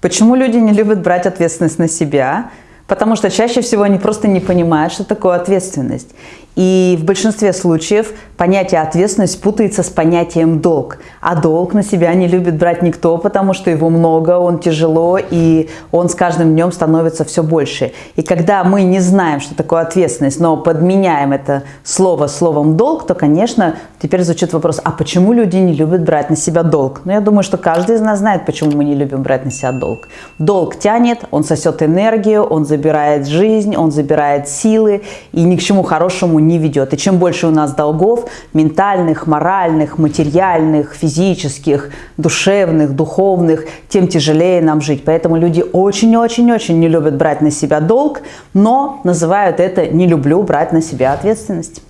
Почему люди не любят брать ответственность на себя? Потому что чаще всего они просто не понимают, что такое ответственность. И в большинстве случаев понятие ответственность путается с понятием долг. А долг на себя не любит брать никто, потому что его много, он тяжело, и он с каждым днем становится все больше. И когда мы не знаем, что такое ответственность, но подменяем это слово словом долг, то, конечно, теперь звучит вопрос, а почему люди не любят брать на себя долг? Ну, я думаю, что каждый из нас знает, почему мы не любим брать на себя долг. Долг тянет, он сосет энергию, он забирает жизнь, он забирает силы, и ни к чему хорошему не ведет. И чем больше у нас долгов, ментальных, моральных, материальных, физических, душевных, духовных, тем тяжелее нам жить. Поэтому люди очень-очень-очень не любят брать на себя долг, но называют это «не люблю брать на себя ответственность».